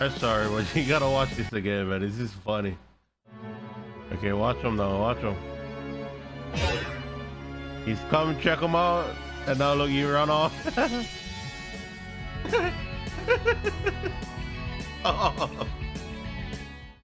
I'm sorry, but you gotta watch this again, man. This is funny. Okay, watch him now. Watch him. He's come check him out, and now look, you run off. oh.